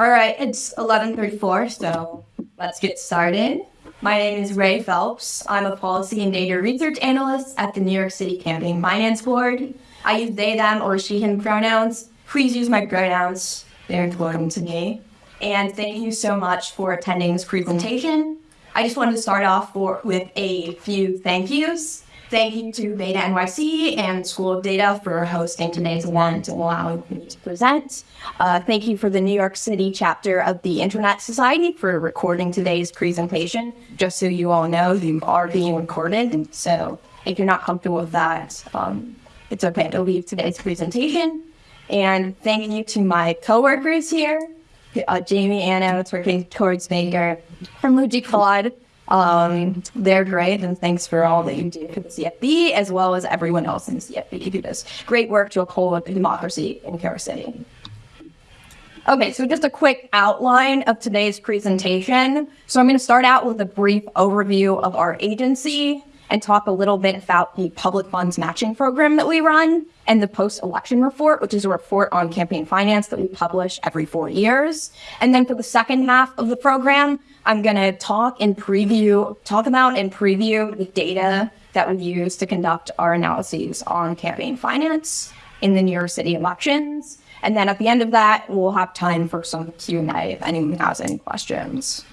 All right, it's 11:34, so let's get started. My name is Ray Phelps. I'm a policy and data research analyst at the New York City Campaign Finance Board. I use they, them, or she, him pronouns. Please use my pronouns. They're important to me. And thank you so much for attending this presentation. I just wanted to start off for, with a few thank yous. Thank you to Beta NYC and School of Data for hosting today's event and allowing me to present. Uh, thank you for the New York City chapter of the Internet Society for recording today's presentation. Just so you all know, you are being recorded. So if you're not comfortable with that, um, it's okay to leave today's presentation. And thank you to my coworkers here, uh, Jamie Anno, working towards Baker, and Luigi Claude. Um, they're great, and thanks for all that you do for the CFB, as well as everyone else in the CFB. You do this great work to uphold democracy in New City. Okay, so just a quick outline of today's presentation. So I'm going to start out with a brief overview of our agency and talk a little bit about the public funds matching program that we run and the post-election report, which is a report on campaign finance that we publish every four years. And then for the second half of the program, I'm going to talk and preview, talk about and preview the data that we use to conduct our analyses on campaign finance in the New York City elections. And then at the end of that, we'll have time for some Q&A if anyone has any questions.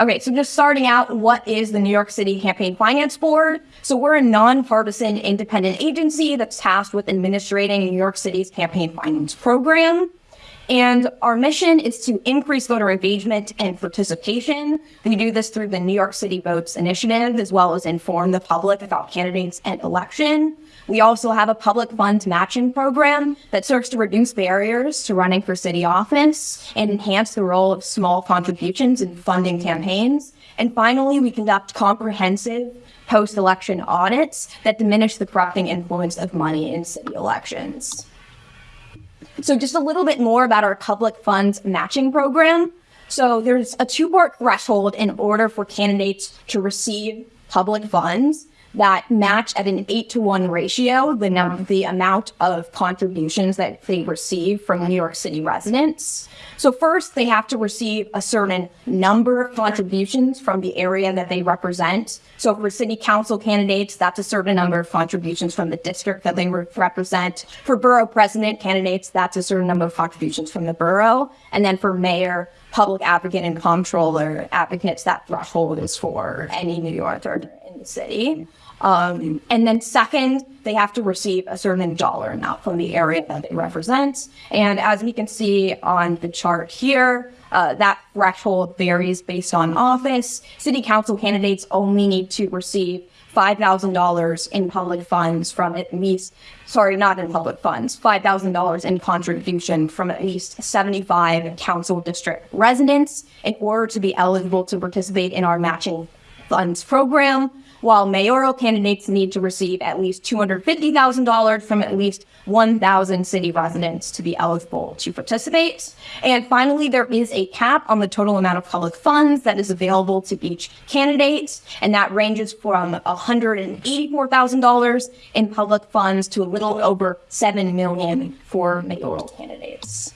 Okay, so just starting out, what is the New York City Campaign Finance Board? So we're a nonpartisan independent agency that's tasked with administrating New York City's campaign finance program. And our mission is to increase voter engagement and participation. We do this through the New York City Votes Initiative, as well as inform the public about candidates and election. We also have a public funds matching program that serves to reduce barriers to running for city office and enhance the role of small contributions in funding campaigns. And finally, we conduct comprehensive post-election audits that diminish the corrupting influence of money in city elections. So just a little bit more about our public funds matching program. So there's a two-part threshold in order for candidates to receive public funds that match at an eight to one ratio the, num- the amount of contributions that they receive from New York City residents. So first, they have to receive a certain number of contributions from the area that they represent. So for city council candidates, that's a certain number of contributions from the district that they re- represent. For borough president candidates, that's a certain number of contributions from the borough. And then for mayor, public advocate, and comptroller advocates, that threshold is for any New Yorker in the city. Um, and then second, they have to receive a certain dollar amount from the area that they represent. And as we can see on the chart here, uh, that threshold varies based on office. City council candidates only need to receive $5,000 in public funds from at least, sorry, not in public funds, $5,000 in contribution from at least 75 council district residents in order to be eligible to participate in our matching funds program while mayoral candidates need to receive at least $250,000 from at least 1,000 city residents to be eligible to participate. And finally, there is a cap on the total amount of public funds that is available to each candidate, and that ranges from $184,000 in public funds to a little over 7 million for mayoral candidates.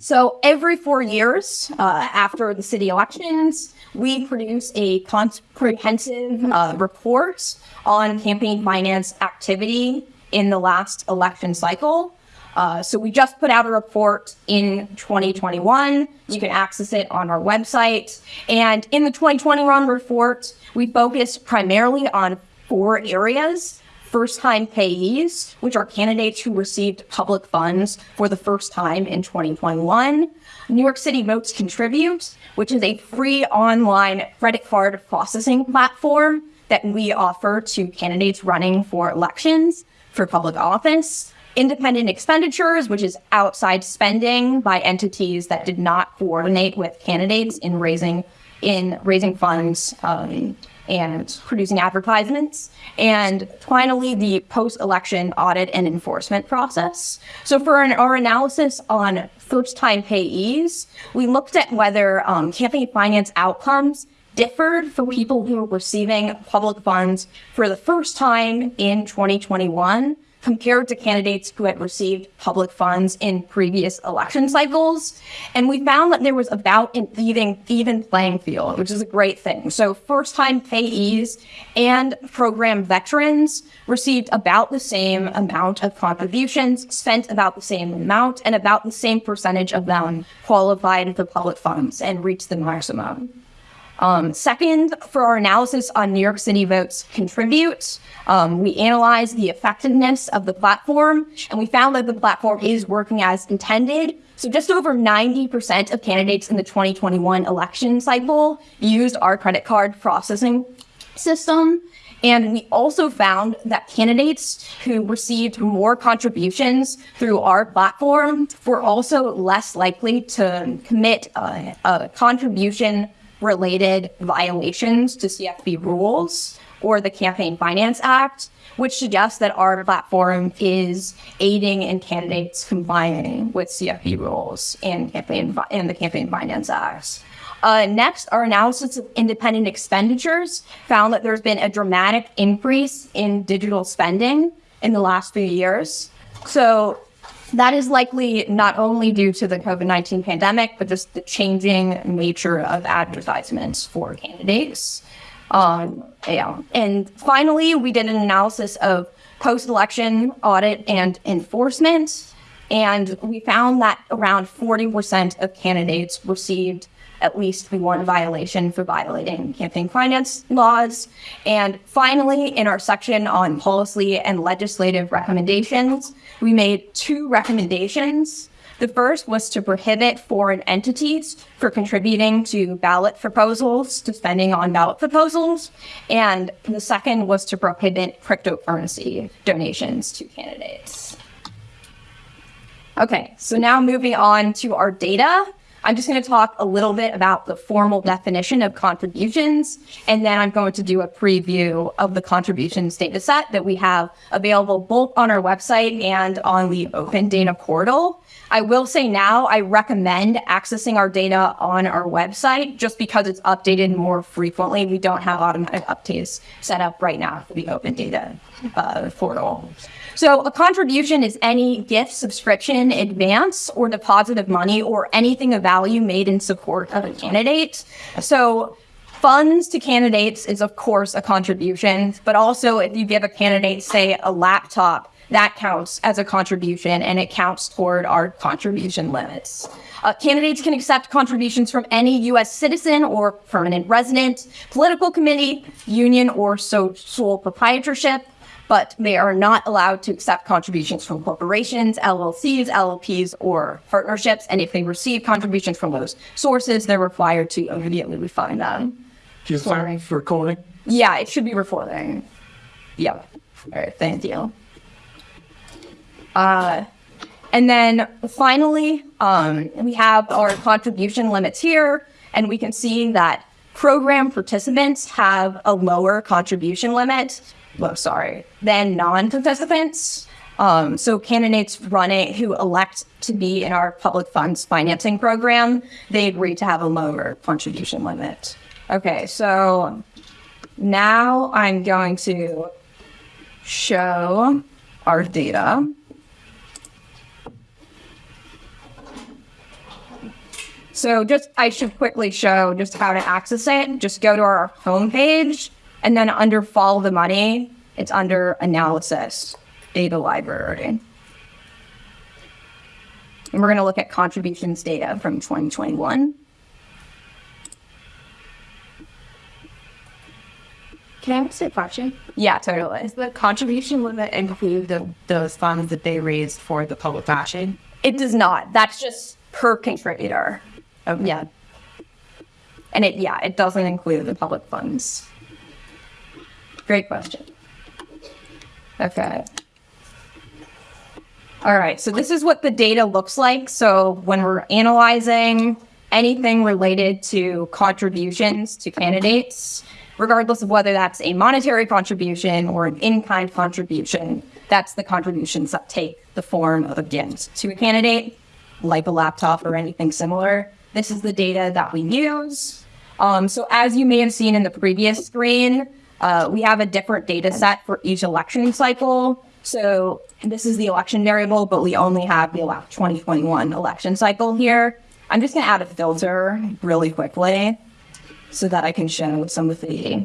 So every four years uh, after the city elections, we produce a comprehensive uh, report on campaign finance activity in the last election cycle. Uh, so we just put out a report in 2021. You can access it on our website. And in the 2021 report, we focused primarily on four areas first time payees, which are candidates who received public funds for the first time in 2021. New York City Votes Contribute, which is a free online credit card processing platform that we offer to candidates running for elections for public office. Independent expenditures, which is outside spending by entities that did not coordinate with candidates in raising in raising funds um, and producing advertisements. And finally, the post-election audit and enforcement process. So for an, our analysis on first-time payees, we looked at whether um, campaign finance outcomes differed for people who were receiving public funds for the first time in 2021 compared to candidates who had received public funds in previous election cycles. And we found that there was about an even, even playing field, which is a great thing. So first time payees and program veterans received about the same amount of contributions, spent about the same amount, and about the same percentage of them qualified for public funds and reached the maximum. Um, second, for our analysis on New York City Votes Contribute, um, we analyzed the effectiveness of the platform, and we found that the platform is working as intended. So just over 90% of candidates in the 2021 election cycle used our credit card processing system. And we also found that candidates who received more contributions through our platform were also less likely to commit a, a contribution related violations to CFB rules or the Campaign Finance Act, which suggests that our platform is aiding in candidates complying with CFB rules and campaign and the Campaign Finance Act. Uh, next, our analysis of independent expenditures found that there's been a dramatic increase in digital spending in the last few years. So that is likely not only due to the COVID 19 pandemic, but just the changing nature of advertisements for candidates. Um, yeah. And finally, we did an analysis of post election audit and enforcement. And we found that around 40% of candidates received at least one violation for violating campaign finance laws. And finally, in our section on policy and legislative recommendations, we made two recommendations. The first was to prohibit foreign entities for contributing to ballot proposals, to spending on ballot proposals. And the second was to prohibit cryptocurrency donations to candidates. Okay, so now moving on to our data. I'm just going to talk a little bit about the formal definition of contributions, and then I'm going to do a preview of the contributions data set that we have available both on our website and on the Open Data portal. I will say now I recommend accessing our data on our website just because it's updated more frequently. We don't have automatic updates set up right now for the Open Data uh, portal. So a contribution is any gift, subscription, advance, or deposit of money or anything of value made in support of a candidate. So funds to candidates is of course a contribution, but also if you give a candidate, say a laptop, that counts as a contribution and it counts toward our contribution limits. Uh, candidates can accept contributions from any U.S. citizen or permanent resident, political committee, union, or sole proprietorship but they are not allowed to accept contributions from corporations, LLCs, LLPs, or partnerships. And if they receive contributions from those sources, they're required to immediately refund them. Do you sign for recording? Yeah, it should be recording. Yeah. All right, thank you. Uh, and then finally, um, we have our contribution limits here, and we can see that program participants have a lower contribution limit well, sorry, than non-participants. Um, so candidates running who elect to be in our public funds financing program, they agree to have a lower contribution limit. Okay, so now I'm going to show our data. So just, I should quickly show just how to access it. Just go to our homepage and then under follow the money, it's under analysis, data library. And we're going to look at contributions data from 2021. Can I ask a question? Yeah, totally. Does the contribution limit include the, those funds that they raised for the public fashion? It does not. That's just per contributor. Okay. Yeah. And it, yeah, it doesn't include the public funds. Great question. Okay. All right, so this is what the data looks like. So when we're analyzing anything related to contributions to candidates, regardless of whether that's a monetary contribution or an in-kind contribution, that's the contributions that take the form of a gift to a candidate, like a laptop or anything similar. This is the data that we use. Um, so as you may have seen in the previous screen, uh, we have a different data set for each election cycle. So this is the election variable, but we only have the 2021 election cycle here. I'm just going to add a filter really quickly so that I can show some of the,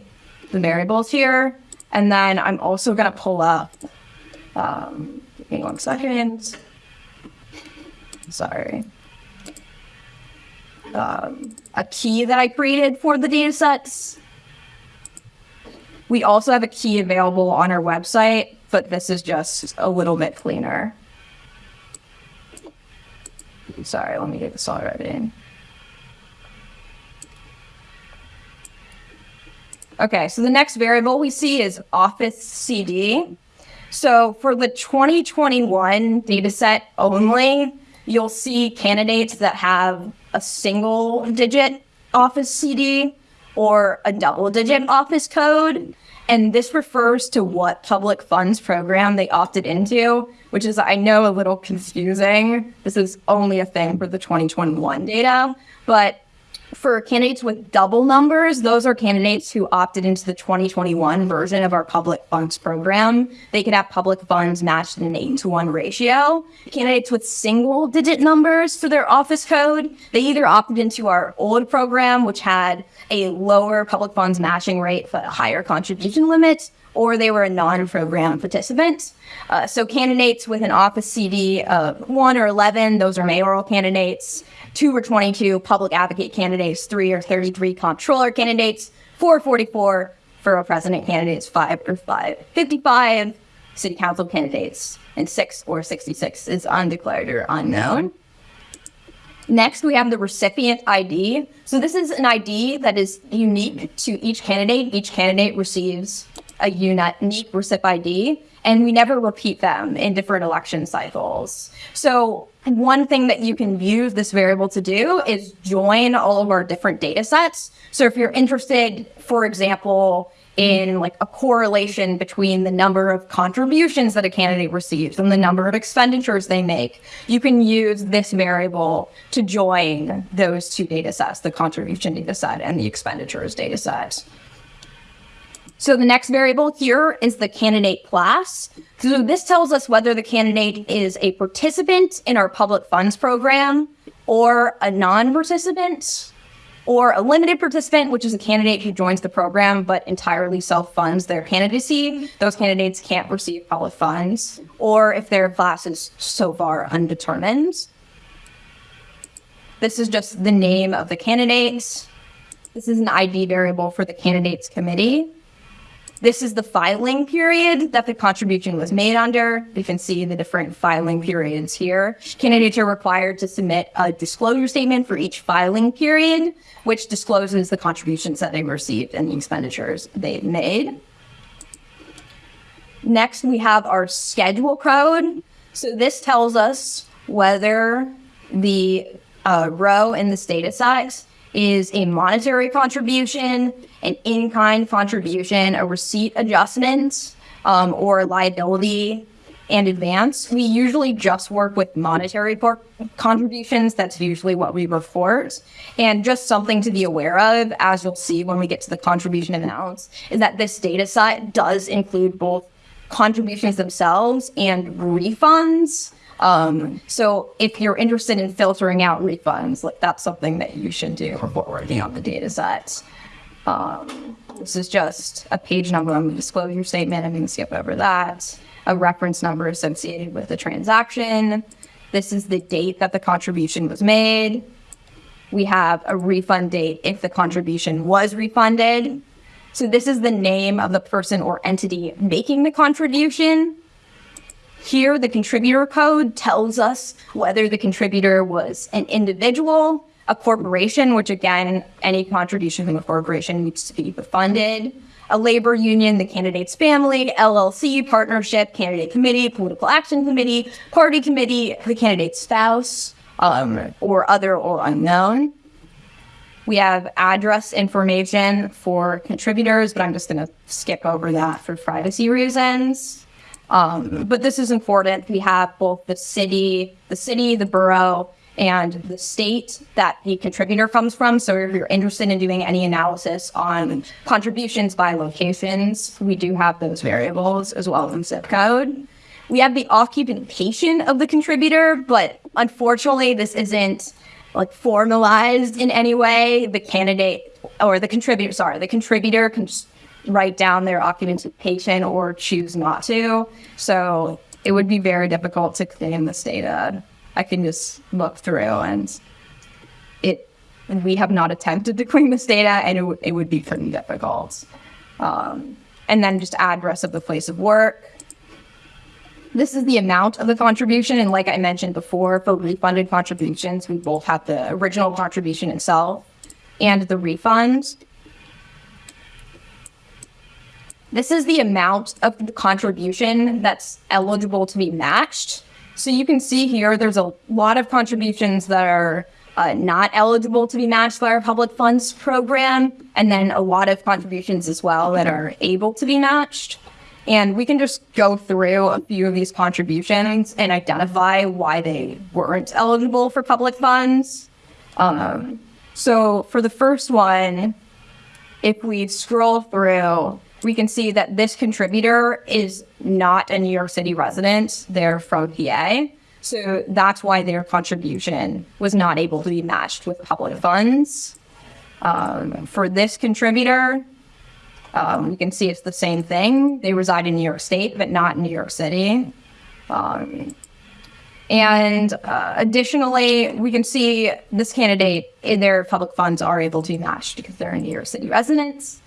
the variables here. And then I'm also going to pull up, um, give me one second. Sorry. Um, a key that I created for the data sets. We also have a key available on our website, but this is just a little bit cleaner. Sorry, let me get this all right ready. Okay, so the next variable we see is Office CD. So for the 2021 data set only, you'll see candidates that have a single digit Office CD or a double digit mm-hmm. Office code. And this refers to what public funds program they opted into, which is, I know, a little confusing. This is only a thing for the 2021 data, but for candidates with double numbers, those are candidates who opted into the 2021 version of our public funds program. They could have public funds matched in an 8 to 1 ratio. Candidates with single digit numbers for their office code, they either opted into our old program, which had a lower public funds matching rate but a higher contribution limit, or they were a non-program participant. Uh, so candidates with an office CD of 1 or 11, those are mayoral candidates two or 22 public advocate candidates, three or 33 comptroller candidates, four or 44 borough president candidates, five or five, 55 city council candidates, and six or 66 is undeclared or unknown. Next, we have the recipient ID. So this is an ID that is unique to each candidate. Each candidate receives a unique recip ID, and we never repeat them in different election cycles. So one thing that you can use this variable to do is join all of our different data sets. So if you're interested, for example, in like a correlation between the number of contributions that a candidate receives and the number of expenditures they make, you can use this variable to join those two data sets, the contribution data set and the expenditures data set. So the next variable here is the candidate class. So this tells us whether the candidate is a participant in our public funds program or a non-participant or a limited participant, which is a candidate who joins the program but entirely self-funds their candidacy. Those candidates can't receive public funds, or if their class is so far undetermined. This is just the name of the candidates. This is an ID variable for the candidates committee. This is the filing period that the contribution was made under. You can see the different filing periods here. Candidates are required to submit a disclosure statement for each filing period, which discloses the contributions that they received and the expenditures they've made. Next, we have our schedule code. So this tells us whether the uh, row in this data set is a monetary contribution, an in-kind contribution, a receipt adjustment, um, or liability and advance. We usually just work with monetary contributions. That's usually what we report. And just something to be aware of, as you'll see when we get to the contribution amounts, is that this data set does include both contributions themselves and refunds. Um, so if you're interested in filtering out refunds, like that's something that you should do before working on the data sets. Um, this is just a page number on the disclosure statement. I'm going to skip over that. A reference number associated with the transaction. This is the date that the contribution was made. We have a refund date if the contribution was refunded. So this is the name of the person or entity making the contribution. Here, the contributor code tells us whether the contributor was an individual, a corporation, which again, any contribution from a corporation needs to be funded, a labor union, the candidate's family, LLC, partnership, candidate committee, political action committee, party committee, the candidate's spouse, um, or other or unknown. We have address information for contributors, but I'm just going to skip over that for privacy reasons. Um, but this is important. We have both the city, the city, the borough, and the state that the contributor comes from. So if you're interested in doing any analysis on contributions by locations, we do have those variables as well as zip code. we have the occupation of the contributor, but unfortunately, this isn't like formalized in any way. The candidate or the contributor, sorry, the contributor can write down their occupation or choose not to. So it would be very difficult to claim this data. I can just look through and it we have not attempted to clean this data and it, w- it would be pretty difficult. Um, and then just address of the place of work. This is the amount of the contribution. And like I mentioned before, for refunded contributions, we both have the original contribution itself and the refund. This is the amount of the contribution that's eligible to be matched. So you can see here, there's a lot of contributions that are uh, not eligible to be matched by our public funds program, and then a lot of contributions as well that are able to be matched. And we can just go through a few of these contributions and identify why they weren't eligible for public funds. Um, so for the first one, if we scroll through, we can see that this contributor is not a New York City resident. They're from PA. So that's why their contribution was not able to be matched with public funds. Um, for this contributor, um, you can see it's the same thing. They reside in New York State, but not in New York City. Um, and uh, additionally, we can see this candidate their public funds are able to be matched because they're a New York City residents.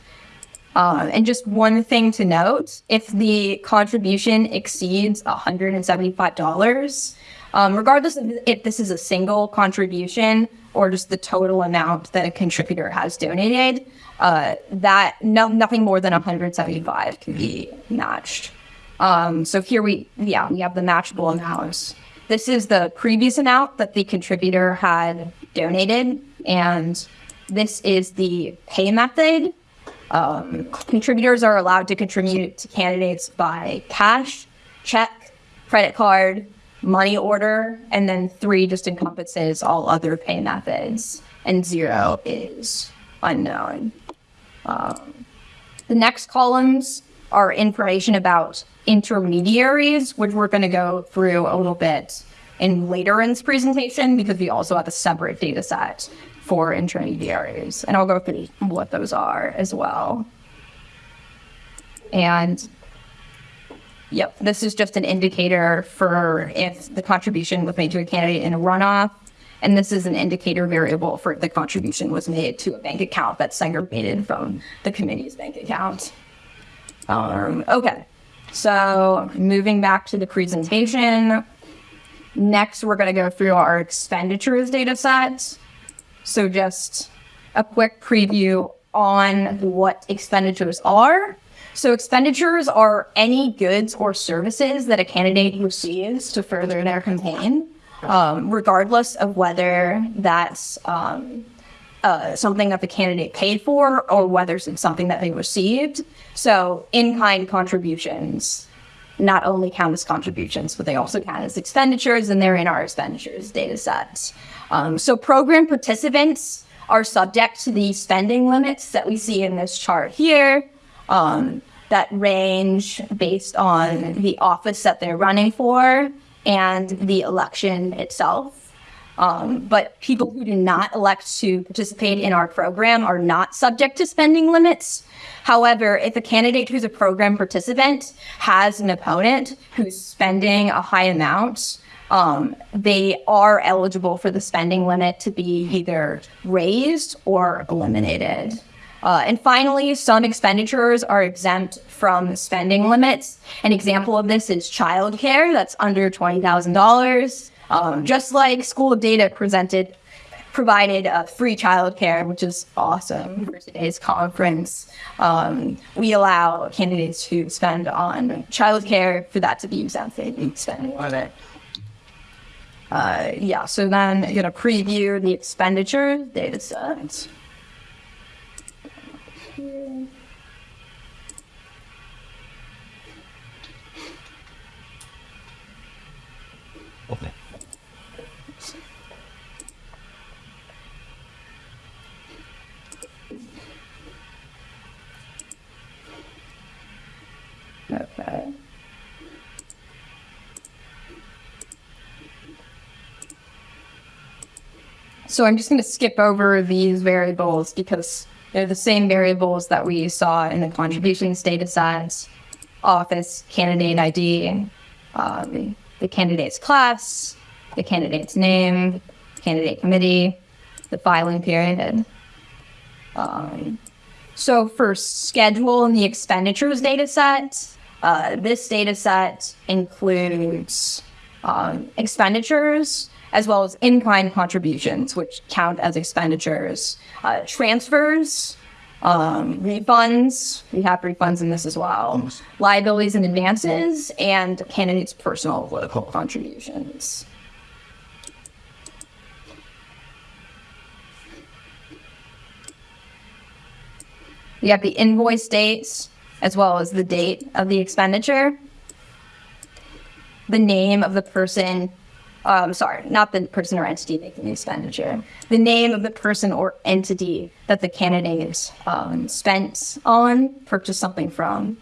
Um, and just one thing to note, if the contribution exceeds $175, um, regardless of if this is a single contribution or just the total amount that a contributor has donated, uh, that no, nothing more than 175 can be matched. Um, so here we, yeah, we have the matchable amounts. This is the previous amount that the contributor had donated, and this is the pay method. Um, contributors are allowed to contribute to candidates by cash, check, credit card, money order, and then three just encompasses all other pay methods, and zero is unknown. Um, the next columns are information about intermediaries, which we're going to go through a little bit in later in this presentation because we also have a separate data set for intermediaries. And I'll go through what those are as well. And yep, this is just an indicator for if the contribution was made to a candidate in a runoff. And this is an indicator variable for if the contribution was made to a bank account that's segregated from the committee's bank account. Um, okay, so moving back to the presentation. Next, we're going to go through our expenditures data set. So just a quick preview on what expenditures are. So expenditures are any goods or services that a candidate receives to further their campaign, um, regardless of whether that's um, uh, something that the candidate paid for or whether it's something that they received. So in-kind contributions not only count as contributions, but they also count as expenditures, and they're in our expenditures data set. Um, so program participants are subject to the spending limits that we see in this chart here um, that range based on the office that they're running for and the election itself. Um, but people who do not elect to participate in our program are not subject to spending limits. However, if a candidate who's a program participant has an opponent who's spending a high amount, um, they are eligible for the spending limit to be either raised or eliminated. Uh, and finally, some expenditures are exempt from spending limits. An example of this is childcare, that's under $20,000. Um, just like School of Data presented, provided uh, free childcare, which is awesome for today's conference. Um, we allow candidates to spend on childcare for that to be exempted spending limit. Uh, yeah, so then I'm going to preview the expenditure data set. Okay. Okay. So I'm just going to skip over these variables because they're the same variables that we saw in the contributions data sets, office, candidate ID, um, the candidate's class, the candidate's name, candidate committee, the filing period. Um, so for schedule in the expenditures data set, uh, this data set includes um, expenditures as well as in-kind contributions, which count as expenditures, uh, transfers, um, refunds. We have refunds in this as well. Liabilities and advances, and candidates' personal political contributions. We have the invoice dates as well as the date of the expenditure, the name of the person, um, sorry, not the person or entity making the expenditure, the name of the person or entity that the candidate um, spent on, purchased something from.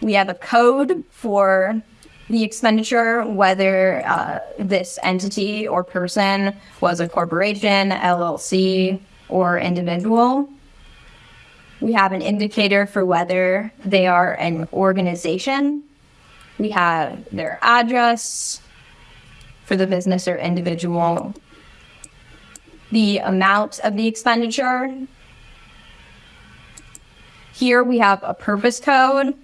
We have a code for the expenditure, whether uh, this entity or person was a corporation, LLC, or individual. We have an indicator for whether they are an organization. We have their address for the business or individual, the amount of the expenditure. Here we have a purpose code.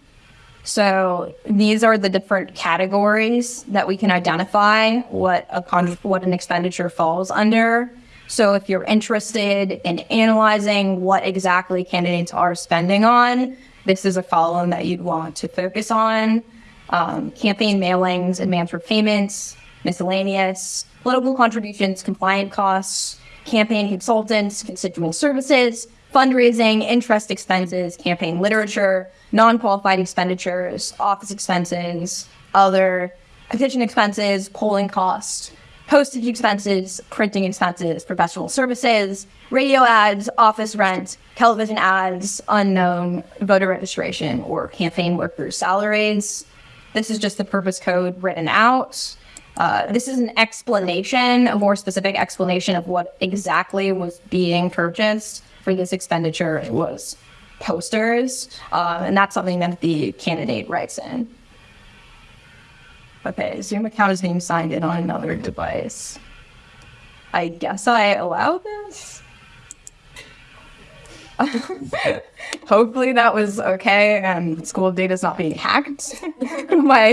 So these are the different categories that we can identify what a what an expenditure falls under. So if you're interested in analyzing what exactly candidates are spending on, this is a column that you'd want to focus on. Um, campaign mailings, advance for payments, miscellaneous, political contributions, compliant costs, campaign consultants, constituent services, fundraising, interest expenses, campaign literature, non-qualified expenditures, office expenses, other petition expenses, polling costs, postage expenses, printing expenses, professional services, radio ads, office rent, television ads, unknown voter registration, or campaign workers' salaries. This is just the purpose code written out. Uh, this is an explanation, a more specific explanation of what exactly was being purchased for this expenditure. It was posters, uh, and that's something that the candidate writes in. Okay, Zoom account is being signed in on another device. I guess I allow this? Hopefully that was okay and school data is not being hacked by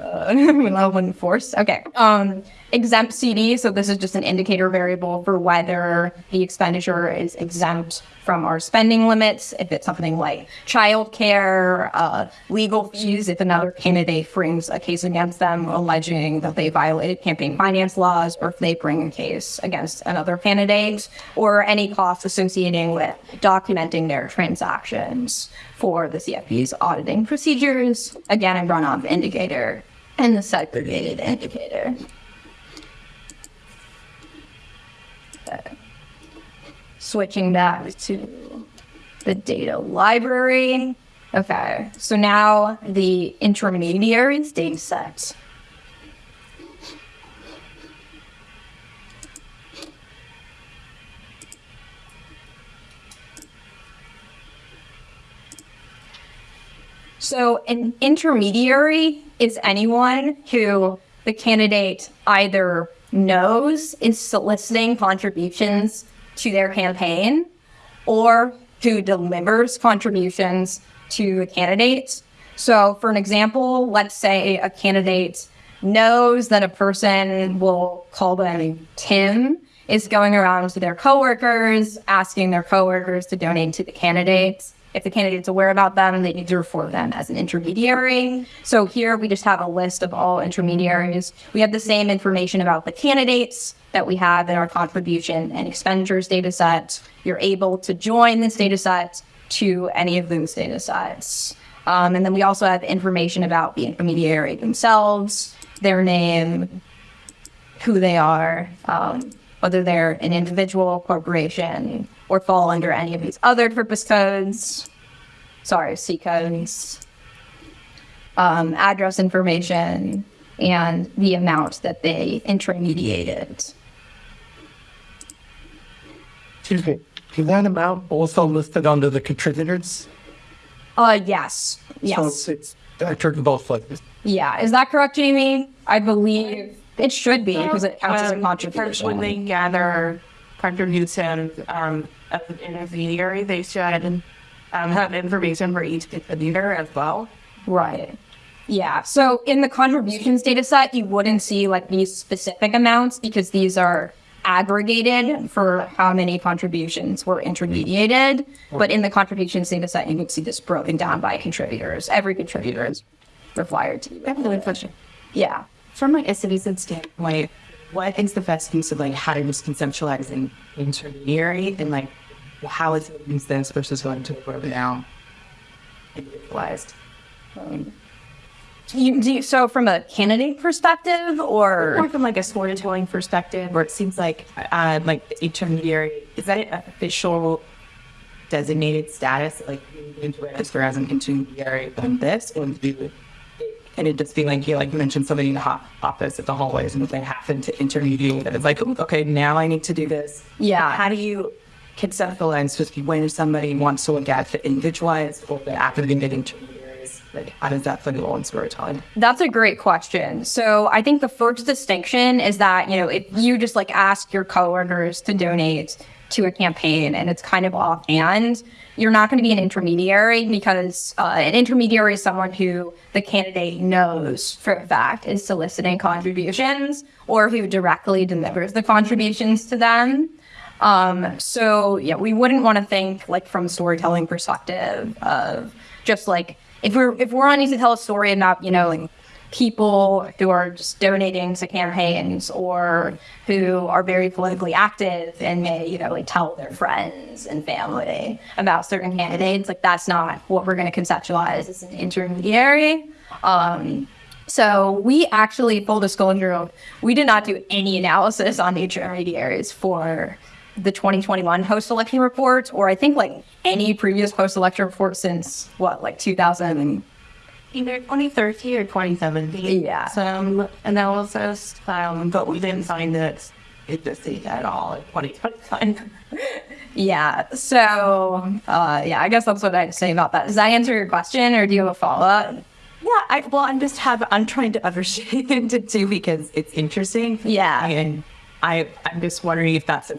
uh, when forced. Okay. Um, exempt CD. So this is just an indicator variable for whether the expenditure is exempt from our spending limits. If it's something like childcare, uh, legal fees, if another candidate brings a case against them alleging that they violated campaign finance laws, or if they bring a case against another candidate, or any costs associating with documenting their transactions for the CFB's auditing procedures. Again, a runoff indicator and the segregated indicator. Switching back to the data library. Okay, so now the intermediaries data set. So an intermediary is anyone who the candidate either knows is soliciting contributions to their campaign or who delivers contributions to a candidate. So, for an example, let's say a candidate knows that a person, we'll call them Tim, is going around to their coworkers, asking their coworkers to donate to the candidates. If the candidate's aware about them, and they need to report them as an intermediary. So here we just have a list of all intermediaries. We have the same information about the candidates that we have in our contribution and expenditures data set. You're able to join this data set to any of those data sets. Um, and then we also have information about the intermediary themselves, their name, who they are, um, whether they're an individual, corporation, or fall under any of these other purpose codes. Sorry, C codes. Um, address information, and the amount that they intermediated. Excuse me. Is that amount also listed under the contributors? Uh, yes, So yes, it's, I turned both places. yeah. Is that correct, Jamie? I believe it should be because it counts as a Um, contribution. When they gather contributions um, as an intermediary, they should um, have information for each contributor as well. Right. Yeah. So in the contributions data set, you wouldn't see like these specific amounts because these are aggregated for how many contributions were intermediated. But in the contributions data set, you would see this broken down by contributors. Every contributor is required to. Another question. Yeah. From like a citizen standpoint, what is the best use of like how to just conceptualize an intermediary and like how is it use this versus going to the broken down individualized? You, do you, so from a candidate perspective or? More from like a storytelling perspective, where it seems like uh, like the intermediary is that an official designated status, like you need to register as an intermediary on this, or do can it just be like you like you mentioned somebody in the ho- office at the hallways, and if they happen to intermediate, that it's like okay, now I need to do this. Yeah. How do you conceptualize just when somebody wants to look at the individualized or the academic intermediaries? Like how does that fit in storytelling? That's a great question. So I think the first distinction is that, you know, if you just like ask your coworkers to donate to a campaign and it's kind of offhand, you're not going to be an intermediary because uh, an intermediary is someone who the candidate knows for a fact is soliciting contributions or who directly delivers the contributions to them. Um, so yeah, we wouldn't want to think like from a storytelling perspective of just like if we're if we're wanting to tell a story about you know like people who are just donating to campaigns or who are very politically active and may you know like tell their friends and family about certain candidates like that's not what we're going to conceptualize as an intermediary um, so we actually, full disclosure, we did not do any analysis on the intermediaries for the 2021 post-election report, or I think like any previous post-election report since what, like 2000. Either 2030 or 2017. Yeah. Some analysis, um, but we didn't find that it just did at all in 2021. Yeah. So, uh, yeah, I guess that's what I'd say about that. Does that answer your question, or do you have a follow-up? Yeah, I, well, I'm just have I'm trying to understand it too because it's interesting. Yeah. and I I'm just wondering if that's a,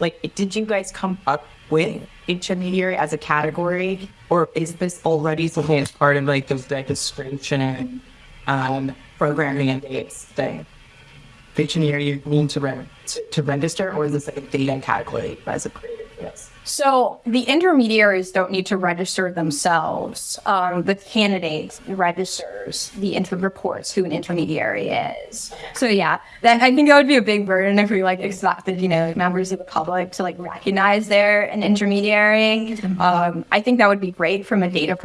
like, did you guys come up with intermediary as a category, or is this already something that's part of like the registration and um, programming and dates thing? Intermediary you need to, re- to to register, or is this like a data category as a? Yes. So the intermediaries don't need to register themselves. Um, the candidate registers the inter- reports who an intermediary is. So yeah, that I think that would be a big burden if we like expected, you know, members of the public to like recognize they're an intermediary. Um, I think that would be great from a data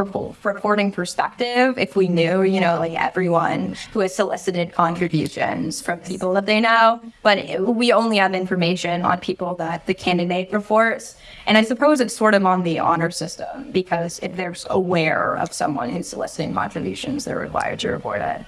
reporting perspective if we knew, you know, like everyone who has solicited contributions from people that they know. But it- we only have information on people that the candidate reports. And I suppose it's sort of on the honor system because if they're aware of someone who's soliciting contributions, they're required to report it.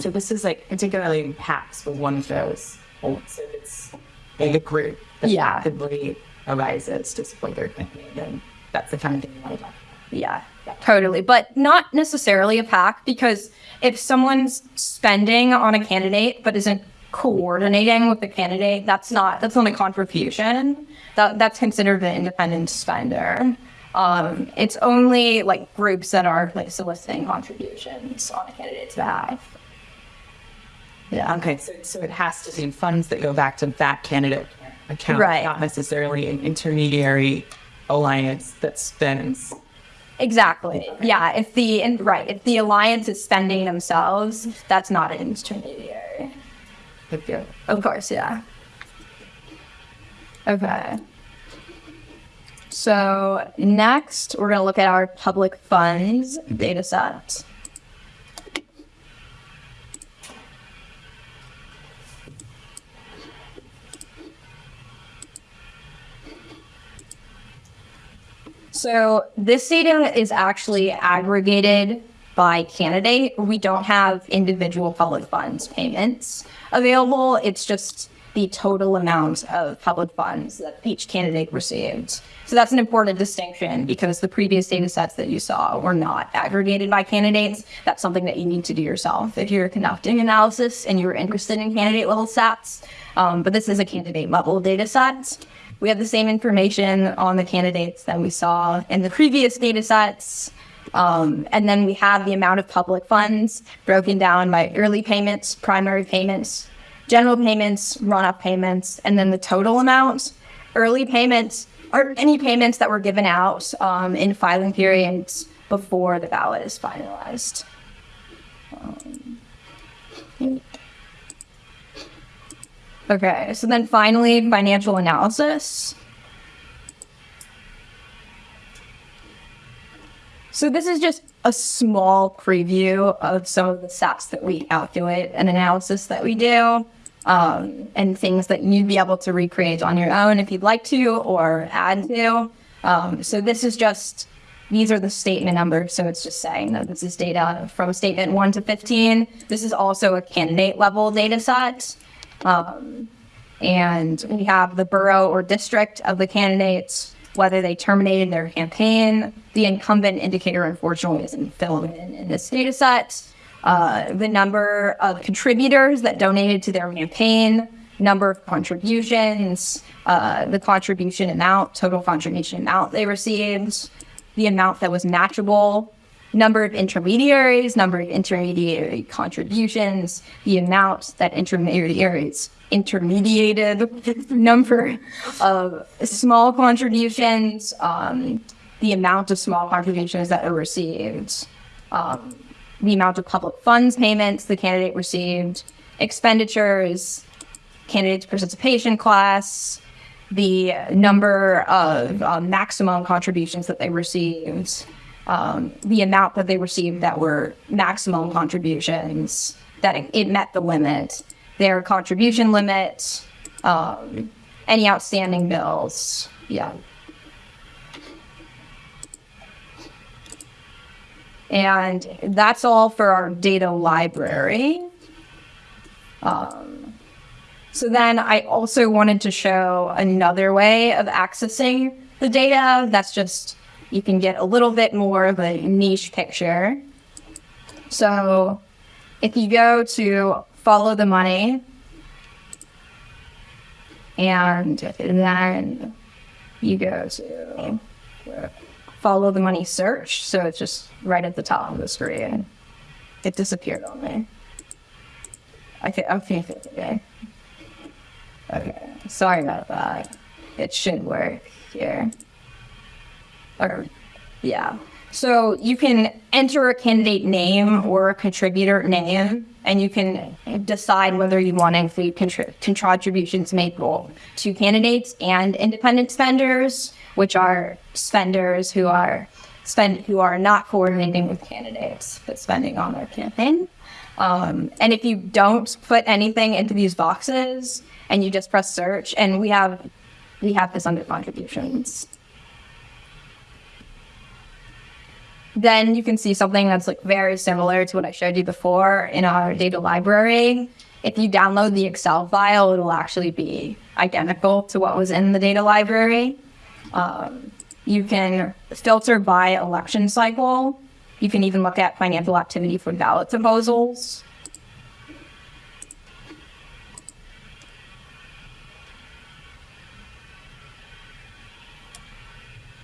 So this is like particularly hacks with one of those. So it's like a group that Yeah. actively arises to support their campaign. And that's the kind of thing you want to talk about. Yeah, totally. But not necessarily a PAC because if someone's spending on a candidate but isn't coordinating with the candidate, that's not that's not a contribution. That that's considered an independent spender. Um, it's only like groups that are like soliciting contributions on a candidate's behalf. Yeah. Okay. So, so it has to be funds that go back to that candidate account, Right. not necessarily an intermediary alliance that spends. Exactly. Yeah. If the and right, if the alliance is spending themselves, that's not an intermediary. Of course, yeah. Okay. So next, we're going to look at our public funds mm-hmm. data set. So this data is actually aggregated by candidate. We don't have individual public funds payments available. It's just the total amount of public funds that each candidate received. So that's an important distinction because the previous data sets that you saw were not aggregated by candidates. That's something that you need to do yourself if you're conducting analysis and you're interested in candidate level stats. Um, but this is a candidate level data set. We have the same information on the candidates that we saw in the previous data sets. Um, and then we have the amount of public funds broken down by early payments, primary payments, general payments, run-up payments, and then the total amount. Early payments are any payments that were given out um, in filing periods before the ballot is finalized. Um, okay, so then finally, financial analysis. So this is just a small preview of some of the stats that we calculate and analysis that we do, um, and things that you'd be able to recreate on your own if you'd like to or add to. Um, so this is just these are the statement numbers. So it's just saying that this is data from statement one to 15. This is also a candidate level data set. Um, and we have the borough or district of the candidates, whether they terminated their campaign. The incumbent indicator, unfortunately, isn't filled in in this data set. Uh, the number of contributors that donated to their campaign, number of contributions, uh, the contribution amount, total contribution amount they received, the amount that was matchable, number of intermediaries, number of intermediary contributions, the amount that intermediaries intermediated, number of small contributions, um, the amount of small contributions that were received, um, the amount of public funds payments the candidate received, expenditures, candidate's participation class, the number of um, maximum contributions that they received, um, the amount that they received that were maximum contributions, that it, it met the limit, their contribution limit, um, any outstanding bills. Yeah. And that's all for our data library. Um, so then I also wanted to show another way of accessing the data. That's just, you can get a little bit more of a niche picture. So if you go to follow the money and then you go to follow the money search. So it's just right at the top of the screen. It disappeared on me. Okay, okay, okay. Okay, sorry about that. It should work here. Or, yeah. So you can enter a candidate name or a contributor name, and you can decide whether you want to include contri- contributions made to candidates and independent spenders, which are spenders who are spend who are not coordinating with candidates but spending on their campaign. Um, and if you don't put anything into these boxes and you just press search, and we have we have this under contributions. Then you can see something that's like very similar to what I showed you before in our data library. If you download the Excel file, it'll actually be identical to what was in the data library. Um, you can filter by election cycle. You can even look at financial activity for ballot proposals.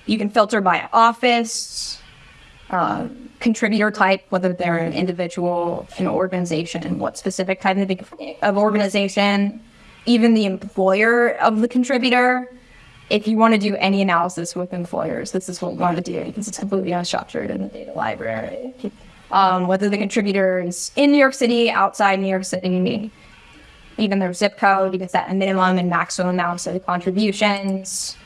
You can filter by office, uh, contributor type, whether they're an individual, an organization, what specific type of, of organization, even the employer of the contributor. If you want to do any analysis with employers, this is what we want to do because it's completely unstructured in the data library. Um, whether the contributor is in New York City, outside New York City, even their zip code, you set a minimum and maximum amounts of contributions.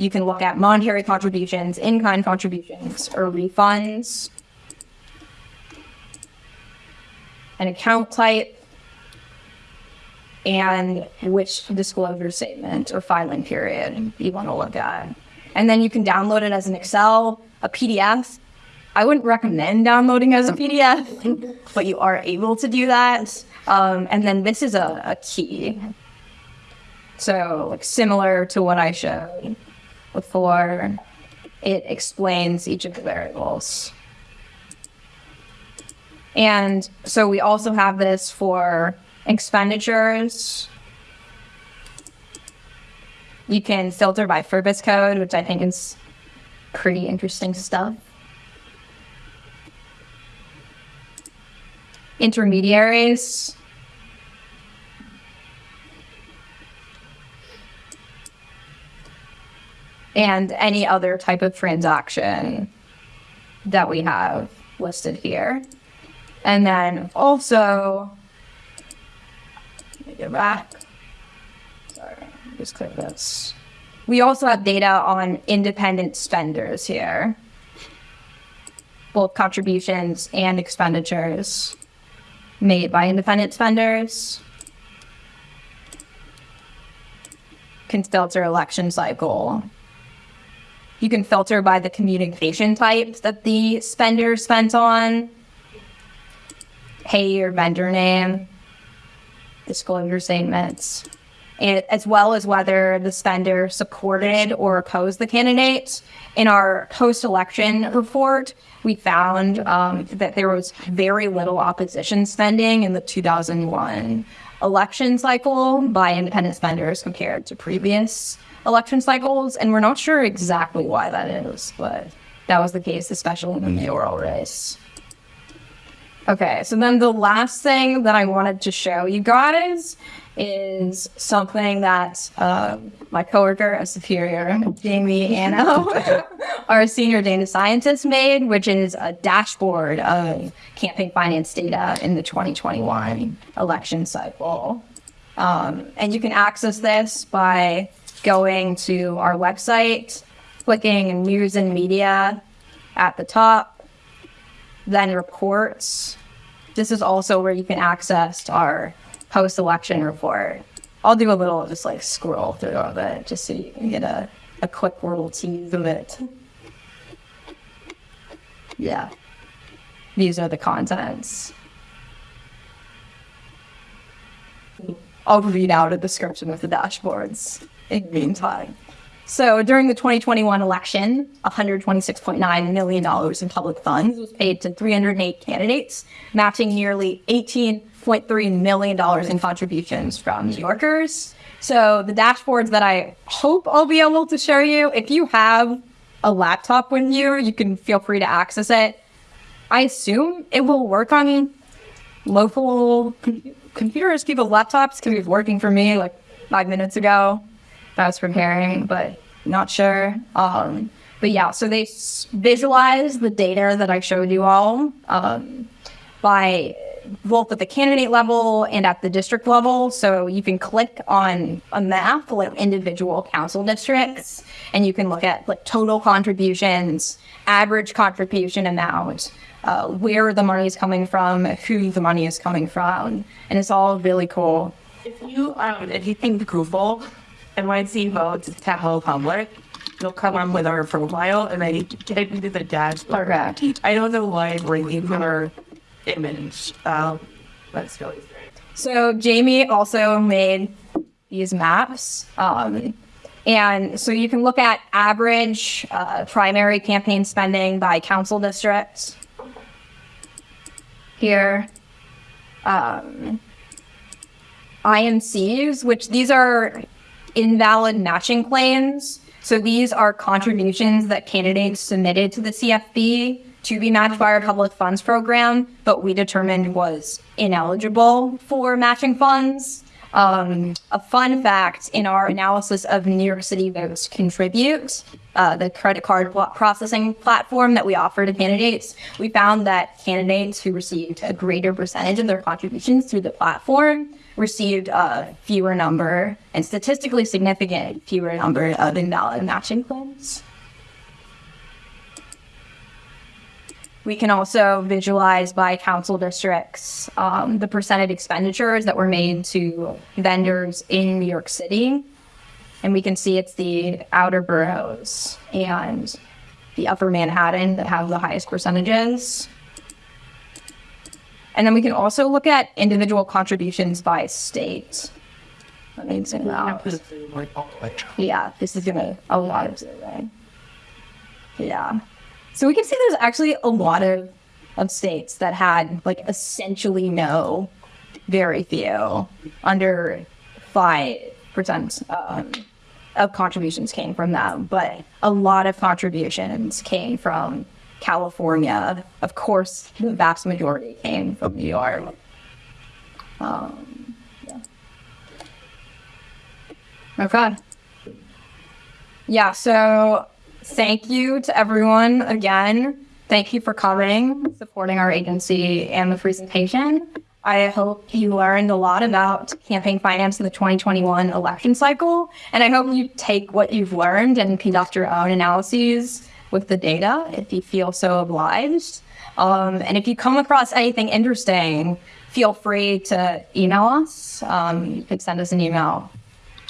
You can look at monetary contributions, in-kind contributions, or refunds. An account type, and which disclosure statement or filing period you want to look at. And then you can download it as an Excel, a PDF, I wouldn't recommend downloading as a PDF, but you are able to do that. Um, and then this is a, a key. So like similar to what I showed before, it explains each of the variables. And so we also have this for expenditures. You can filter by purpose code, which I think is pretty interesting stuff. Intermediaries. And any other type of transaction that we have listed here. And then also, let me get back. Sorry, just click this. We also have data on independent spenders here, both contributions and expenditures made by independent spenders. Can filter election cycle. You can filter by the communication type that the spender spent on. Hey, your vendor name, disclosure statements, and as well as whether the spender supported or opposed the candidate. In our post-election report, we found um, that there was very little opposition spending in the 2001 election cycle by independent spenders compared to previous election cycles, and we're not sure exactly why that is, but that was the case, especially in the mayoral race. Okay, so then the last thing that I wanted to show you guys is something that uh, my coworker at Superior, Jamie Anno, our senior data scientist, made, which is a dashboard of campaign finance data in the 2021 election cycle. Um, and you can access this by going to our website, clicking news and media at the top, then reports. This is also where you can access our post-election report. I'll do a little just like scroll through of it just so you can get a, a quick little tease of it. Yeah. These are the contents. I'll read out a description of the dashboards in the meantime. So during the 2021 election, $126.9 million in public funds was paid to 308 candidates, matching nearly $18.3 million in contributions from New Yorkers. So the dashboards that I hope I'll be able to show you, if you have a laptop with you, you can feel free to access it. I assume it will work on local com- computers, people's laptops, because it was working for me like five minutes ago. I was preparing, but not sure. Um, but yeah, so they visualize the data that I showed you all um, by both at the candidate level and at the district level. So you can click on a map like individual council districts, and you can look at like total contributions, average contribution amount, uh, where the money is coming from, who the money is coming from, and it's all really cool. If you um if you think Google NYC votes Tahoe Public, you'll come up with our profile and then you type into the dashboard. Okay. I don't know why it's bringing for image. Um, strange. So Jamie also made these maps. Um, and so you can look at average uh, primary campaign spending by council districts here. Um, IMCs, which these are invalid matching claims. So these are contributions that candidates submitted to the CFB to be matched by our public funds program, but we determined was ineligible for matching funds. Um, a fun fact in our analysis of New York City Votes Contribute, uh, the credit card processing platform that we offer to candidates, we found that candidates who received a greater percentage of their contributions through the platform received a fewer number and statistically significant fewer number of invalid matching claims. We can also visualize by council districts um, the percentage expenditures that were made to vendors in New York City. And we can see it's the outer boroughs and the upper Manhattan that have the highest percentages. And then we can also look at individual contributions by state. Let me zoom out. Yeah, this is gonna a lot of zooming. Yeah. So we can see there's actually a lot of, of states that had like essentially no, very few, under five percent um, of contributions came from them, but a lot of contributions came from California. Of course, the vast majority came from New York. Um, yeah. Okay. Yeah, so thank you to everyone again. Thank you for coming, supporting our agency and the presentation. I hope you learned a lot about campaign finance in the 2021 election cycle. And I hope you take what you've learned and conduct your own analyses with the data if you feel so obliged. Um, and if you come across anything interesting, feel free to email us. Um, you could send us an email.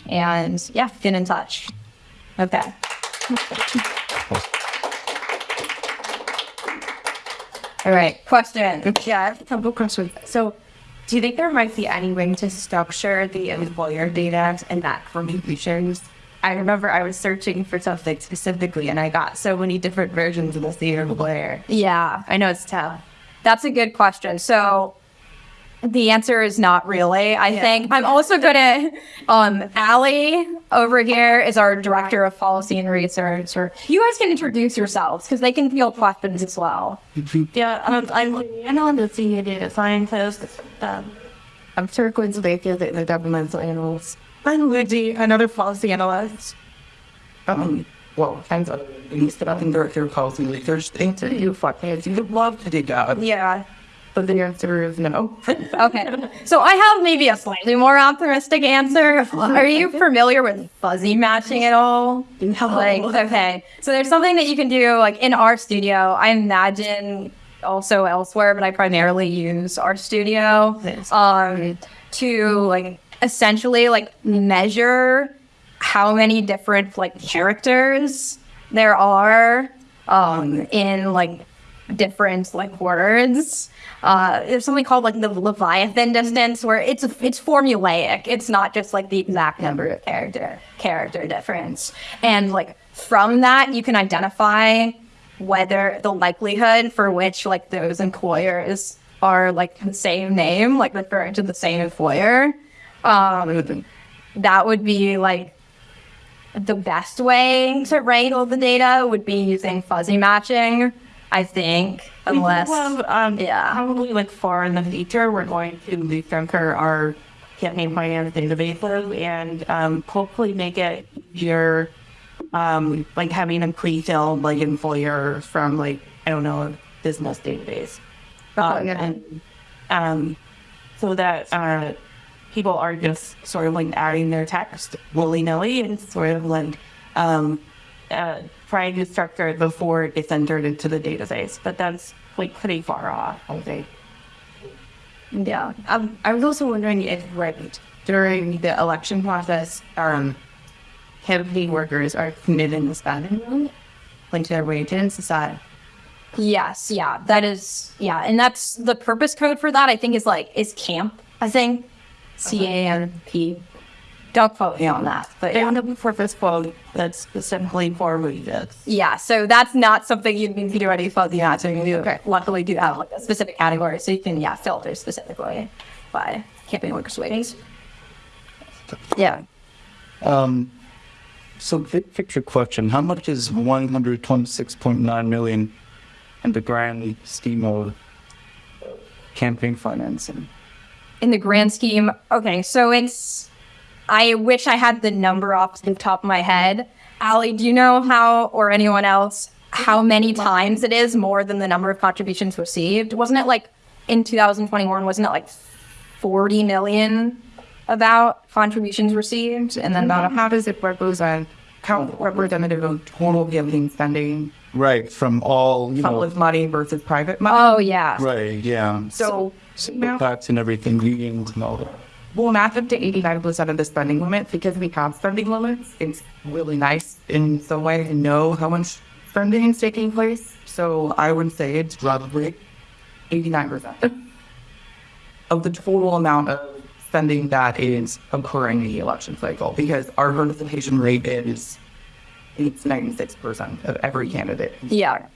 And yeah, get in touch. Okay. All right, question. Mm-hmm. Yeah, I have a couple questions. So, do you think there might be any way to structure the employer data and that contributions? I remember I was searching for something specifically, and I got so many different versions of the same employer. Yeah, I know it's tough. That's a good question. So the answer is not really. I think I'm also gonna um Allie over here is our director of policy and research. Or you guys can introduce yourselves because they can field questions as well. Yeah, um, I'm I know I'm the senior data scientist. Um, I'm Turquoise Baker, the, the governmental analyst. I'm Luigi, another policy analyst. Um, well, hands up. He's the acting director of policy research. Thank you, fuckheads. You would love to dig that. Yeah. But the answer is no. Okay. So I have maybe a slightly more optimistic answer. Are you familiar with fuzzy matching at all? Like, okay. So there's something that you can do like in RStudio. I imagine also elsewhere, but I primarily use RStudio um, to like essentially like measure how many different like characters there are um, in like different like words. Uh, there's something called like the Levenshtein distance, where it's it's formulaic. It's not just like the exact number of character character difference, and like from that you can identify whether the likelihood for which like those employers are like the same name, like referring to the same employer. Um, that would be like the best way to rate all the data would be using fuzzy matching. I think, unless well, um, yeah. probably like far in the future, we're going to recenter our campaign finance databases and um, hopefully make it easier, um, like having a pre-filled like employer from like I don't know a business database, um, and um, so that uh, people are just sort of like adding their text willy nilly and sort of like um, uh, trying to structure it before it gets entered into the database. But that's like pretty far off, I think. yeah. Um, I was also wondering if right during the election process, um, campaign workers are committed to spending money, like to their wages. Is that Yes, yeah, that is, yeah, and that's the purpose code for that. I think is like is camp. I think C A M P. Don't quote me on that, but they yeah. for this quote that's specifically for wages? yeah. So that's not something you need to do any fuzzy matching. You luckily do have like a specific category, so you can yeah filter specifically by campaign workers' wages. Yeah. Um, so big picture question, how much is one hundred twenty-six point nine million in the grand scheme of campaign financing? in the grand scheme, okay, so it's. I wish I had the number off the top of my head. Allie, do you know how, or anyone else, how many times it is more than the number of contributions received? Wasn't it like in 2021? Wasn't it like 40 million about contributions received, and then about How does it represent? How representative of total giving spending, Right, from all, you know, public money versus private money? oh yeah, right, yeah. So, Tax and everything, unions and all that. We'll match up to 85% of the spending limit because we have spending limits. It's really nice in some way to know how much spending is taking place. So I would say it's probably 89% of the total amount of spending that is occurring in the election cycle because our participation rate is it's 96% of every candidate. Yeah.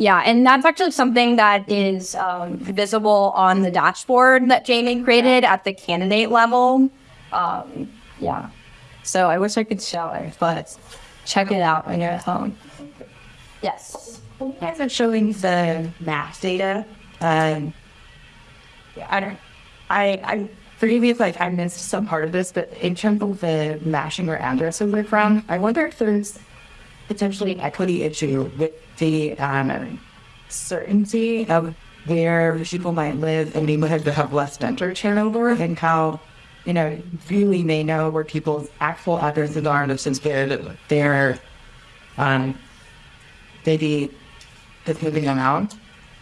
Yeah, and that's actually something that is um, visible on the dashboard that Jamie created at the candidate level. Um, yeah. So I wish I could show it, but check it out on your phone. Yes. You guys are showing the math data. Um, yeah, I don't. I I forgive me if like I missed some part of this, but in terms of the matching where addresses are from, I wonder if there's potentially an equity issue with the um, certainty of where people might live and neighborhoods that have to have less vendor turnover and how you know really they know where people's actual addresses are and since they're they're um maybe it's moving them out.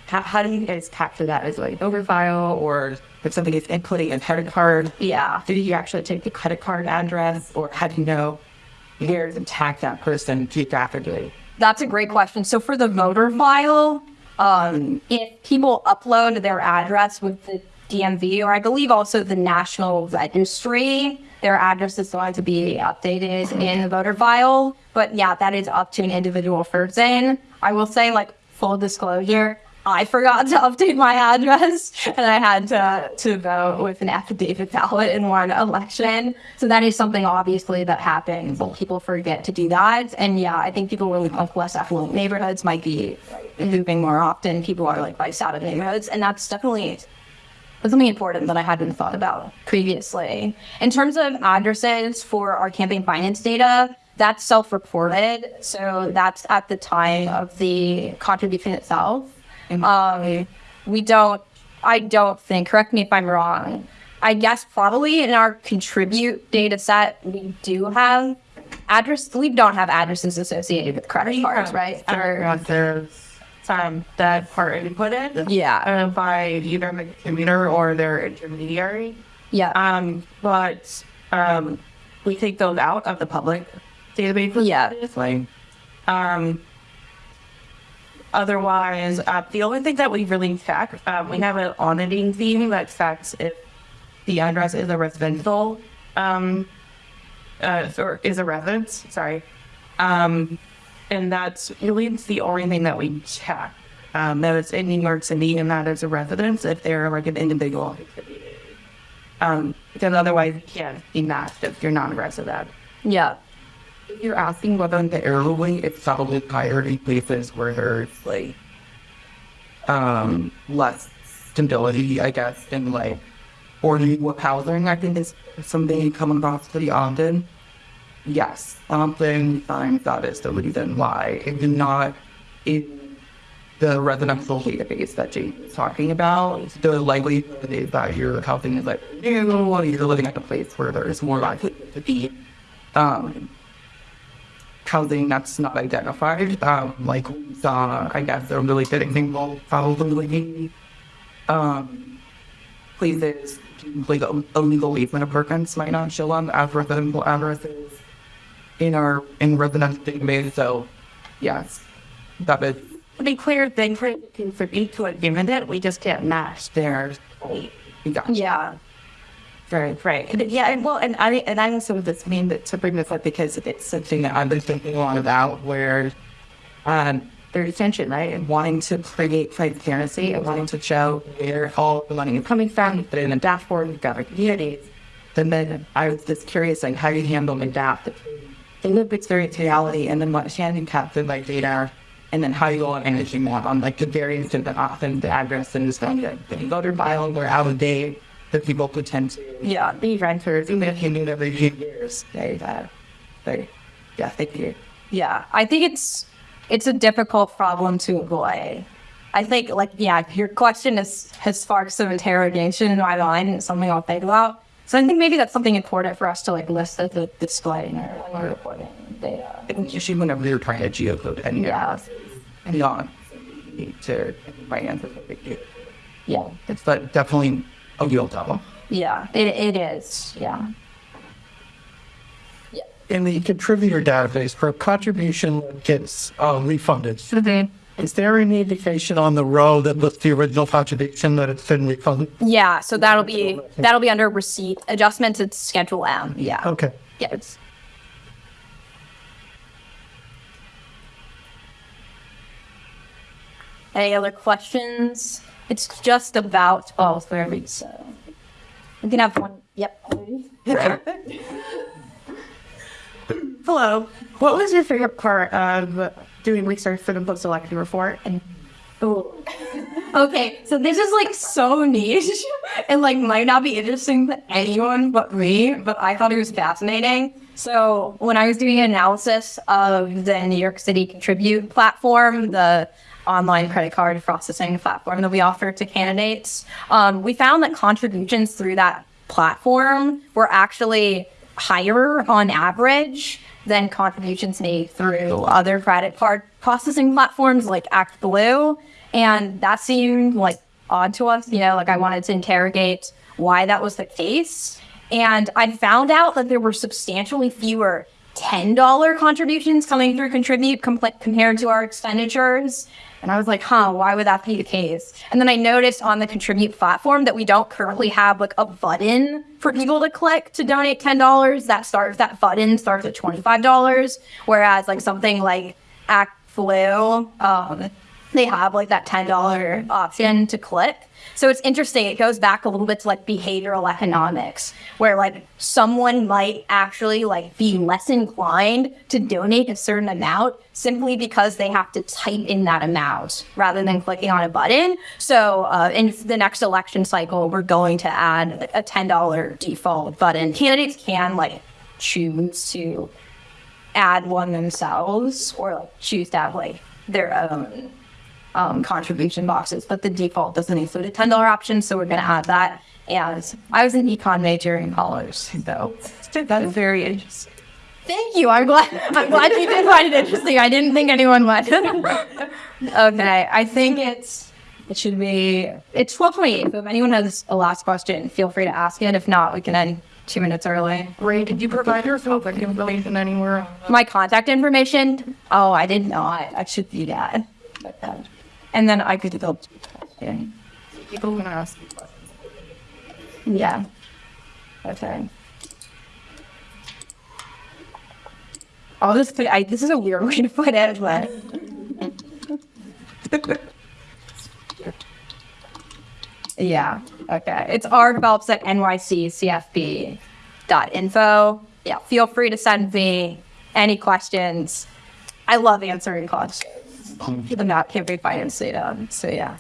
How, how do you guys capture that as like overfile or if something is inputting a credit card? Yeah. Did you actually take the credit card address or how do you know where to tag that person geographically? That's a great question. So for the voter file, um, if people upload their address with the DMV, or I believe also the National Registry, their address is going to be updated in the voter file. But yeah, that is up to an individual person. I will say, like full disclosure, I forgot to update my address and I had to, to vote with an affidavit ballot in one election. So that is something obviously that happens. People forget to do that. And yeah, I think people really like less affluent neighborhoods might be moving more often. People are like priced out of neighborhoods. And that's definitely something important that I hadn't thought about previously. In terms of addresses for our campaign finance data, that's self-reported. So that's at the time of the contribution itself. Um, we don't, I don't think, correct me if I'm wrong. I guess probably in our contribute data set, we do have address, we don't have addresses associated with credit cards, right? Or- there's um, that part inputted yeah. uh, by either the commuter or their intermediary. Yeah. Um, but um, we take those out of the public database. Yeah. Like, um, otherwise, uh, the only thing that we really check, um, we have an auditing team that checks if the address is a residential, um, uh, or is a residence. Sorry. Um, and that's really the only thing that we check. Um, that it's in New York City and that is a residence if they're like an individual. Um, because otherwise you can't be matched if you're not a resident. yeah. You're asking whether in the elderly it's probably higher in places where there's like um less stability, I guess, and like or what housing I think is something you come across pretty often. Yes, oftentimes that is the reason why it's not in the residential database that Jane is talking about. The likelihood is that your housing is like new, or you're living at a place where there is more likely to be um, housing that's not identified. Um, like we saw, I guess, a really good example, probably um, places like illegal easement apartments might not show up as residential addresses in our in residential database. So, yes, that is To be clear, they can contribute to a dividend, we just can't match their gotcha. Yeah. Right, right. Yeah, and well, and I and I also this mean that to bring this up because it's something that I've been thinking a lot about where um there's tension, right? And wanting to create transparency and wanting to show where all the money is coming from, put it in a dashboard, you've got our communities. And then I was just curious like how you handle and adapt the lived experience reality and then what Shannon captured like data and then how you go on managing that on like the various different often the address and stuff like the voter file were out of date that people could tend to Yeah. be renters and they knew every few years. They that they yeah, thank you. Yeah, I think it's it's a difficult problem to avoid. I think like yeah, your question is has sparked some interrogation in my mind and it's something I'll think about. So I think maybe that's something important for us to like list at the display when we're reporting data. I think usually whenever you're trying to geocode any Yeah. and on to finance it. Yeah. It's but definitely a real problem. Yeah. It it is. Yeah. Yeah. in the contributor database for a contribution that gets uh, refunded. Is there any indication on the row that lists the original contribution that it's been refunded? Yeah, so that'll be that'll be under receipt adjustments. It's Schedule M. Yeah. Okay. Yeah. It's, Any other questions? It's just about oh, thirty. So we can have one. Yep. Hello. What was your favorite part of doing research for the post-election report? And Ooh. Okay, so this is like so niche and like might not be interesting to anyone but me, but I thought it was fascinating. So when I was doing an analysis of the New York City Contribute platform, the online credit card processing platform that we offer to candidates, um, we found that contributions through that platform were actually higher on average than contributions made through other credit card processing platforms like ActBlue. And that seemed like odd to us, you know, like I wanted to interrogate why that was the case. And I found out that there were substantially fewer $10 contributions coming through Contribute compared to our expenditures. And I was like, huh, why would that be the case? And then I noticed on the Contribute platform that we don't currently have like a button for people to click to donate $10. That starts, that button starts at $25. Whereas like something like ActBlue, um, they have like that $10 option to click. So it's interesting. It goes back a little bit to like behavioral economics, where like someone might actually like be less inclined to donate a certain amount simply because they have to type in that amount rather than clicking on a button. So uh, in the next election cycle, we're going to add a $10 default button. Candidates can like choose to add one themselves or like choose to have like their own um, contribution boxes, but the default doesn't include a ten dollar option, so we're going to add that. And I was an econ major in college, so that's very interesting. thank you. I'm glad. I'm glad you did find it interesting. I didn't think anyone would. okay, I think it's it should be it's twelve twenty eight. So if anyone has a last question, feel free to ask it. If not, we can end two minutes early. Ray, did you provide your contact information anywhere? My contact information? Oh, I did not. Know I should do that. And then I could develop. Yeah. People want to ask. me questions. Yeah. Okay. Oh, this could, I, this is a weird way to put it, but. yeah. Okay. It's R develops at nyccfb.info. Yeah. Feel free to send me any questions. I love answering questions. The not be financed data. So yeah.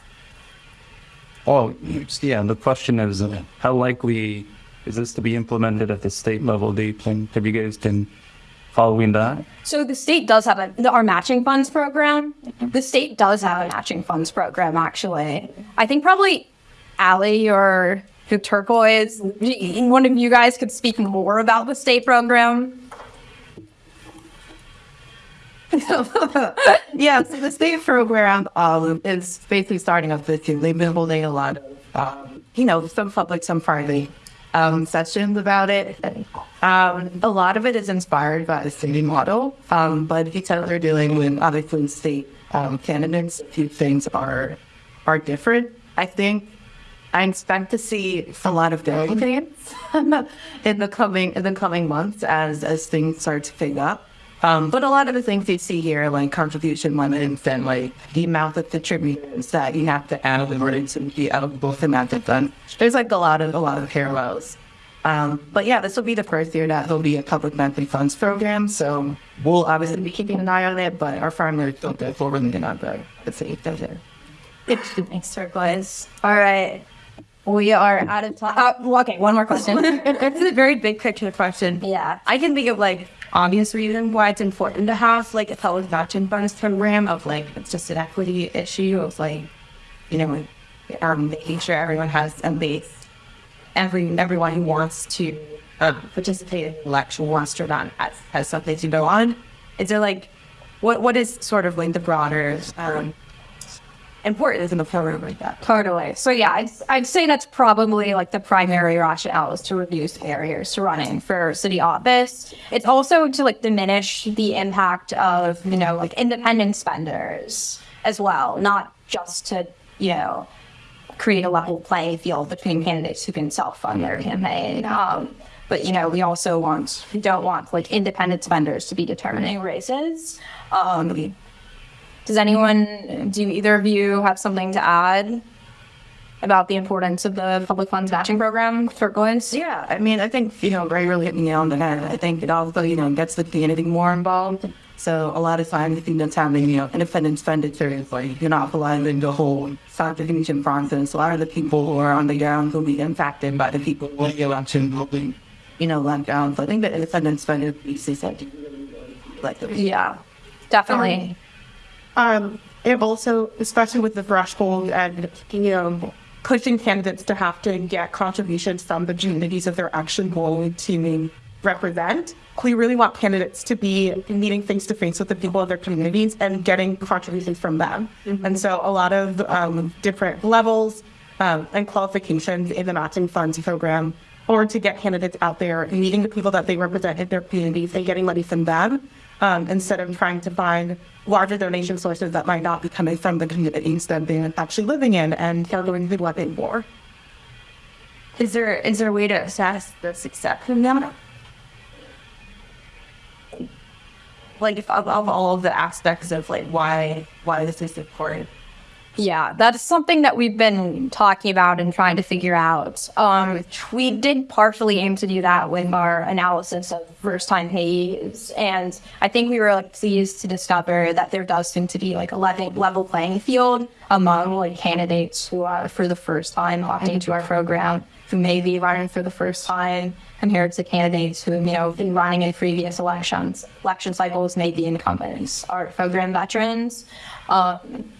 Oh, yeah, the question is, uh, how likely is this to be implemented at the state level? Do you think, have you guys been following that? So the state does have a, our matching funds program. The state does have a matching funds program, actually. I think probably Allie or who Turquoise, one of you guys could speak more about the state program. yeah, so the state program um, is basically starting up this year. They've been holding a lot of, um, you know, some public, some private um, sessions about it. Um, a lot of it is inspired by the city model, um, but because they're dealing with obviously state um, candidates, a few things are are different. I think I expect to see a lot of different things in the coming in the coming months as as things start to pick up. Um, but a lot of the things you see here, like contribution limits and like the amount of contributors that you have to add in order to be eligible for match fund, there's like a lot of a lot of parallels. Um, but yeah, this will be the first year that there'll be a public monthly funds program. So we'll obviously be keeping an eye on it, but our farmers don't go forward and not the the safe there. Thanks, Turquoise. All right. We are out of time. Uh, okay, one more question. It's a very big picture question. yeah. I can think of like obvious reason why it's important to have like a public matching bonus program of like it's just an equity issue of like you know um, making sure everyone has at least every everyone who wants to uh, participate in the election wants to run has, has something to go on. Is there like what what is sort of like the broader um, importance in the program like that. Totally. So yeah, I'd, I'd say that's probably like the primary rationale is to reduce barriers to running for city office. It's also to like diminish the impact of, you know, like independent spenders as well, not just to, you know, create a level playing field between candidates who can self-fund their campaign. Um, but you know, we also want we don't want like independent spenders to be determining races. Um, does anyone, do either of you have something to add about the importance of the public funds matching program for Glens? Yeah, I mean, I think, you know, Ray really hit the nail on the head. I think it also, you know, gets the community more involved. So a lot of times, I think that's having, you know, independent expenditures, like, you're not allowing the whole certification process. A lot of the people who are on the ground will be impacted by the people who the election be, you know, let down. So I think the independent spending piece is something really, like, the Yeah, definitely. Um, and also, especially with the threshold and, you know, pushing candidates to have to get contributions from the communities that they're actually going to represent. We really want candidates to be meeting face to face with the people of their communities and getting contributions from them. And so a lot of um, different levels um, and qualifications in the matching funds program or to get candidates out there meeting the people that they represent in their communities and getting money from them um, instead of trying to find larger donation sources that might not be coming from the communities that they're actually living in and are going to be looking for. Is there is there a way to assess the success of them? like of, of all of the aspects of like why why this is important. Yeah, that's something that we've been talking about and trying to figure out. Um, we did partially aim to do that with our analysis of first time payees. And I think we were like, pleased to discover that there does seem to be like a level, level playing field among like candidates who are for the first time opting into our program, who may be running for the first time compared to candidates who, you know, been running in previous elections, election cycles, may be incumbents, our program veterans. Um,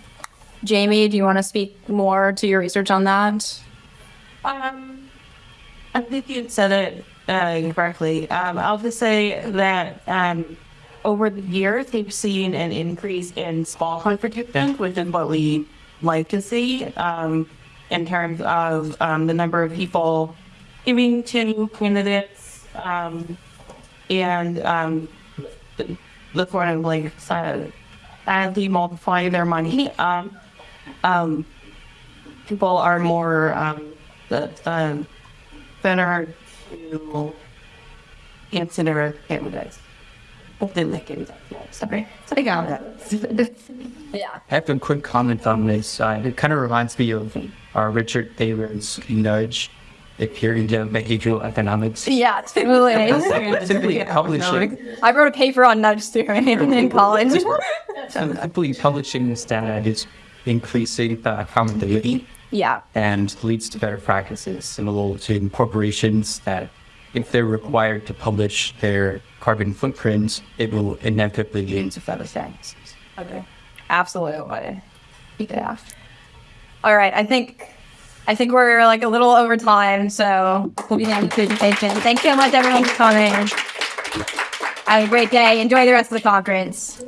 Jamie, do you want to speak more to your research on that? Um, I think you said it uh, correctly. Um, I'll just say that um, over the years, we've seen an increase in small contributions, which is what we like to see um, in terms of um, the number of people giving to candidates um, and um, the, the sort of like uh, as we multiply their money. Um, um, people are more um, the, um, better to consider candidates. Than the. Sorry. I got it. yeah. I have a quick comment on this. Uh, it kind of reminds me of uh, Richard Thaler's nudge, the period of behavioral economics. Yeah, totally. Simply publishing, I wrote a paper on nudge theory in college. simply publishing this data is increasing the accountability yeah. and leads to better practices similar to corporations that if they're required to publish their carbon footprints, it will inevitably lead to better practices. Okay. Absolutely. Yeah. All right. I think I think we're like a little over time, so we'll be having presentation. Thanks so much everyone for coming. Have a great day. Enjoy the rest of the conference.